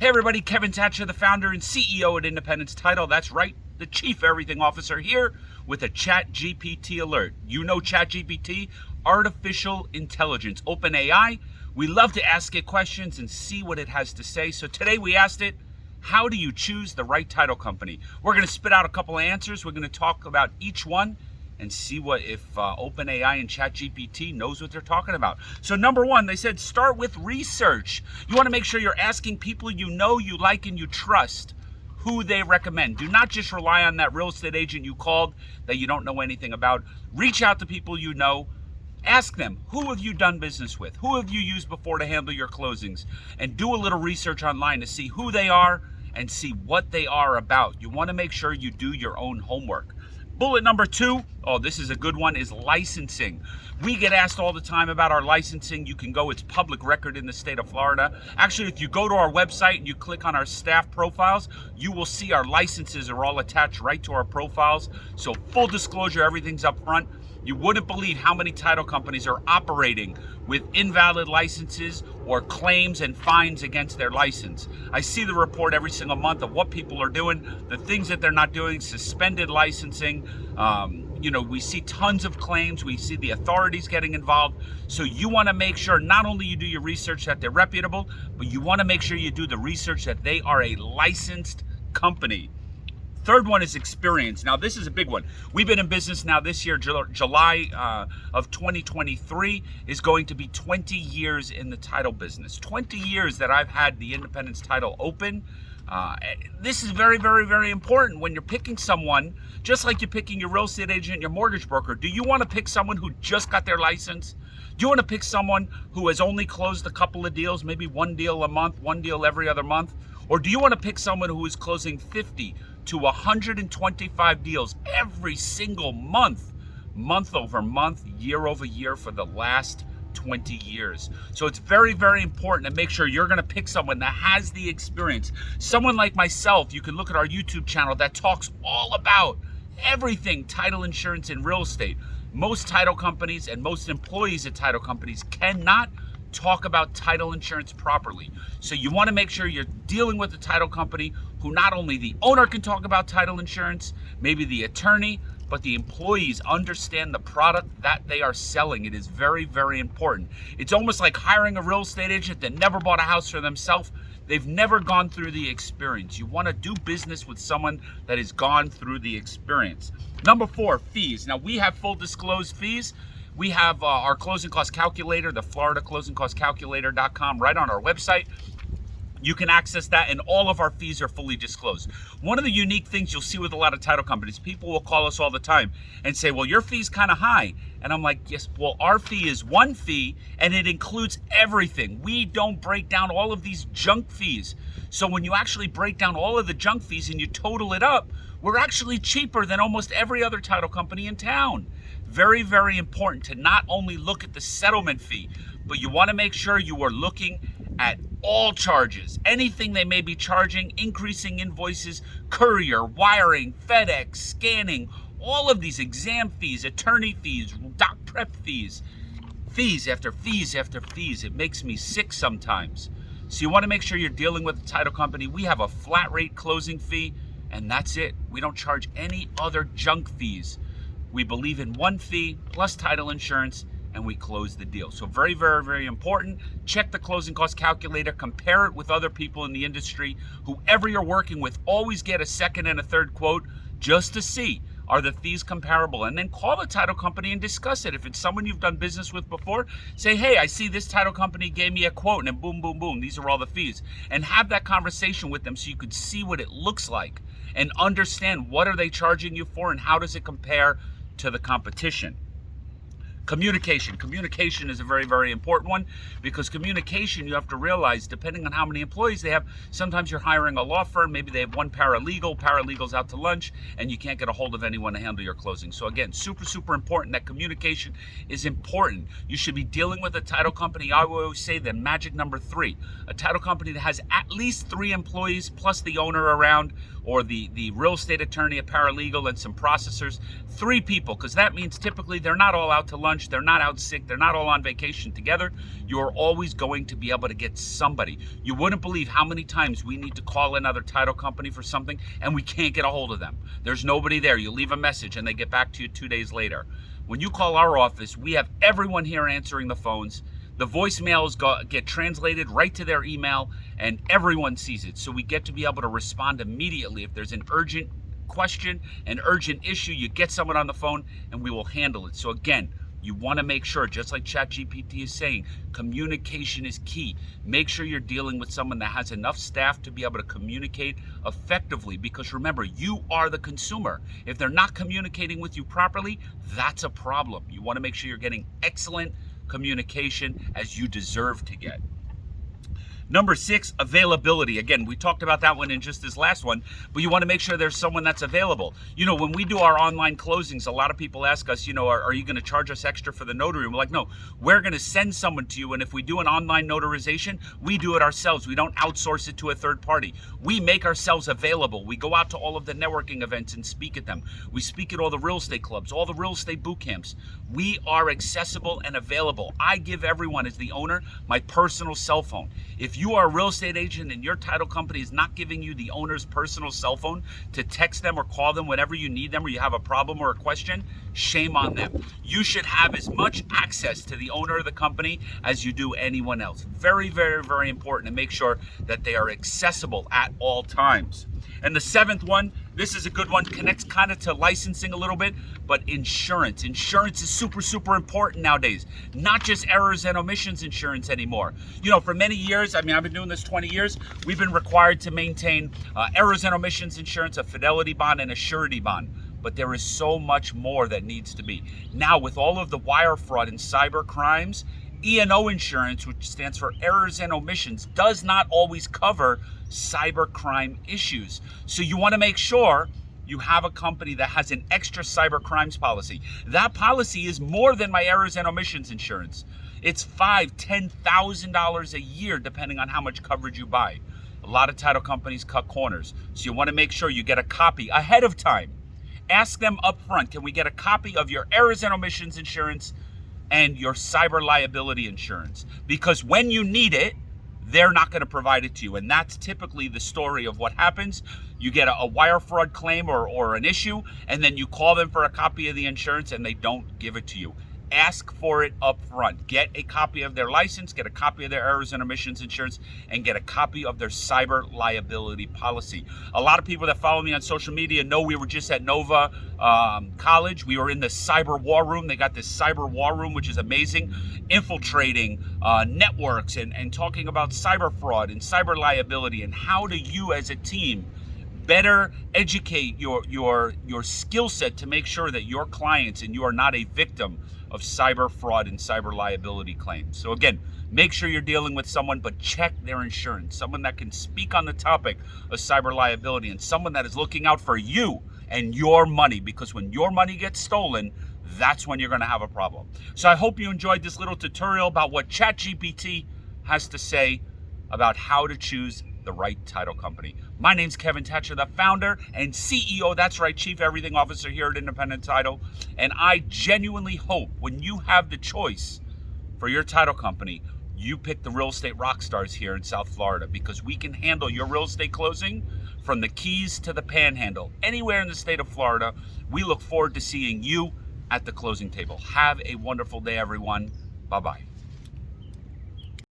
Hey everybody, Kevin Thatcher, the founder and CEO at Independence Title. That's right, the Chief Everything Officer here with a Chat GPT alert. You know Chat GPT, artificial intelligence, OpenAI. We love to ask it questions and see what it has to say. So today we asked it, how do you choose the right title company? We're going to spit out a couple of answers. We're going to talk about each one and see what if uh, OpenAI and ChatGPT knows what they're talking about. So number one, they said start with research. You want to make sure you're asking people you know, you like, and you trust who they recommend. Do not just rely on that real estate agent you called that you don't know anything about. Reach out to people you know. Ask them, who have you done business with? Who have you used before to handle your closings? And do a little research online to see who they are and see what they are about. You want to make sure you do your own homework. Bullet number two, oh, this is a good one, is licensing. We get asked all the time about our licensing. You can go, it's public record in the state of Florida. Actually, if you go to our website and you click on our staff profiles, you will see our licenses are all attached right to our profiles. So full disclosure, everything's up front. You wouldn't believe how many title companies are operating with invalid licenses or claims and fines against their license. I see the report every single month of what people are doing, the things that they're not doing, suspended licensing. Um, you know, we see tons of claims. We see the authorities getting involved. So you want to make sure not only you do your research that they're reputable, but you want to make sure you do the research that they are a licensed company. Third one is experience. Now, this is a big one. We've been in business now this year, July uh, of 2023 is going to be 20 years in the title business. 20 years that I've had the Independence title open. Uh, this is very, very, very important when you're picking someone, just like you're picking your real estate agent, your mortgage broker. Do you want to pick someone who just got their license? Do you want to pick someone who has only closed a couple of deals, maybe one deal a month, one deal every other month? Or do you want to pick someone who is closing 50, to 125 deals every single month, month over month, year over year for the last 20 years. So it's very, very important to make sure you're going to pick someone that has the experience. Someone like myself, you can look at our YouTube channel that talks all about everything title insurance and real estate. Most title companies and most employees at title companies cannot talk about title insurance properly. So you want to make sure you're dealing with a title company who not only the owner can talk about title insurance, maybe the attorney, but the employees understand the product that they are selling. It is very, very important. It's almost like hiring a real estate agent that never bought a house for themselves. They've never gone through the experience. You want to do business with someone that has gone through the experience. Number four, fees. Now we have full disclosed fees. We have uh, our closing cost calculator, the Florida closing cost calculator.com right on our website. You can access that and all of our fees are fully disclosed. One of the unique things you'll see with a lot of title companies, people will call us all the time and say, well, your fee's kind of high. And I'm like, yes, well, our fee is one fee and it includes everything. We don't break down all of these junk fees. So when you actually break down all of the junk fees and you total it up, we're actually cheaper than almost every other title company in town. Very, very important to not only look at the settlement fee, but you want to make sure you are looking at all charges, anything they may be charging, increasing invoices, courier, wiring, FedEx, scanning, all of these exam fees, attorney fees, doc prep fees, fees after fees after fees. It makes me sick sometimes. So you want to make sure you're dealing with a title company. We have a flat rate closing fee, and that's it. We don't charge any other junk fees. We believe in one fee plus title insurance and we close the deal. So very, very, very important. Check the closing cost calculator, compare it with other people in the industry. Whoever you're working with, always get a second and a third quote just to see are the fees comparable? And then call the title company and discuss it. If it's someone you've done business with before, say, hey, I see this title company gave me a quote, and then boom, boom, boom, these are all the fees. And have that conversation with them so you could see what it looks like and understand what are they charging you for and how does it compare to the competition. Communication. Communication is a very, very important one because communication, you have to realize, depending on how many employees they have, sometimes you're hiring a law firm, maybe they have one paralegal, paralegal's out to lunch, and you can't get a hold of anyone to handle your closing. So again, super, super important that communication is important. You should be dealing with a title company. I always say the magic number three, a title company that has at least three employees plus the owner around or the, the real estate attorney, a paralegal, and some processors. Three people, because that means typically they're not all out to lunch lunch, they're not out sick, they're not all on vacation together. You're always going to be able to get somebody. You wouldn't believe how many times we need to call another title company for something and we can't get a hold of them. There's nobody there. You leave a message and they get back to you two days later. When you call our office, we have everyone here answering the phones. The voicemails go, get translated right to their email and everyone sees it. So we get to be able to respond immediately if there's an urgent question, an urgent issue, you get someone on the phone and we will handle it. So again, you want to make sure, just like ChatGPT is saying, communication is key. Make sure you're dealing with someone that has enough staff to be able to communicate effectively because remember, you are the consumer. If they're not communicating with you properly, that's a problem. You want to make sure you're getting excellent communication as you deserve to get. Number six, availability. Again, we talked about that one in just this last one, but you want to make sure there's someone that's available. You know, when we do our online closings, a lot of people ask us, you know, are, are you going to charge us extra for the notary? And we're like, no, we're going to send someone to you. And if we do an online notarization, we do it ourselves. We don't outsource it to a third party. We make ourselves available. We go out to all of the networking events and speak at them. We speak at all the real estate clubs, all the real estate boot camps. We are accessible and available. I give everyone, as the owner, my personal cell phone. If you are a real estate agent and your title company is not giving you the owner's personal cell phone to text them or call them whenever you need them or you have a problem or a question, shame on them. You should have as much access to the owner of the company as you do anyone else. Very, very, very important to make sure that they are accessible at all times. And the seventh one, this is a good one, connects kind of to licensing a little bit, but insurance. Insurance is super, super important nowadays. Not just errors and omissions insurance anymore. You know, for many years, I mean, I've been doing this 20 years, we've been required to maintain uh, errors and omissions insurance, a fidelity bond, and a surety bond but there is so much more that needs to be. Now, with all of the wire fraud and cyber crimes, E&O insurance, which stands for errors and omissions, does not always cover cyber crime issues. So you want to make sure you have a company that has an extra cyber crimes policy. That policy is more than my errors and omissions insurance. It's five, ten thousand dollars a year, depending on how much coverage you buy. A lot of title companies cut corners, so you want to make sure you get a copy ahead of time. Ask them up front, can we get a copy of your errors and omissions insurance and your cyber liability insurance? Because when you need it, they're not going to provide it to you. And that's typically the story of what happens. You get a, a, wire fraud claim or, or an issue, and then you call them for a copy of the insurance and they don't give it to you ask for it up front. Get a copy of their license, get a copy of their errors and omissions insurance, and get a copy of their cyber liability policy. A lot of people that follow me on social media know we were just at Nova um, College. We were in the cyber war room. They got this cyber war room, which is amazing, infiltrating uh, networks and, and talking about cyber fraud and cyber liability and how do you as a team better educate your your your skill set to make sure that your clients and you are not a victim of cyber fraud and cyber liability claims. So again, make sure you're dealing with someone, but check their insurance, someone that can speak on the topic of cyber liability and someone that is looking out for you and your money because when your money gets stolen, that's when you're going to have a problem. So I hope you enjoyed this little tutorial about what ChatGPT has to say about how to choose the right title company. My name's Kevin Thatcher, the founder and CEO, that's right, Chief Everything Officer here at Independent Title. And I genuinely hope when you have the choice for your title company, you pick the real estate rock stars here in South Florida because we can handle your real estate closing from the Keys to the Panhandle, anywhere in the state of Florida. We look forward to seeing you at the closing table. Have a wonderful day, everyone. Bye bye.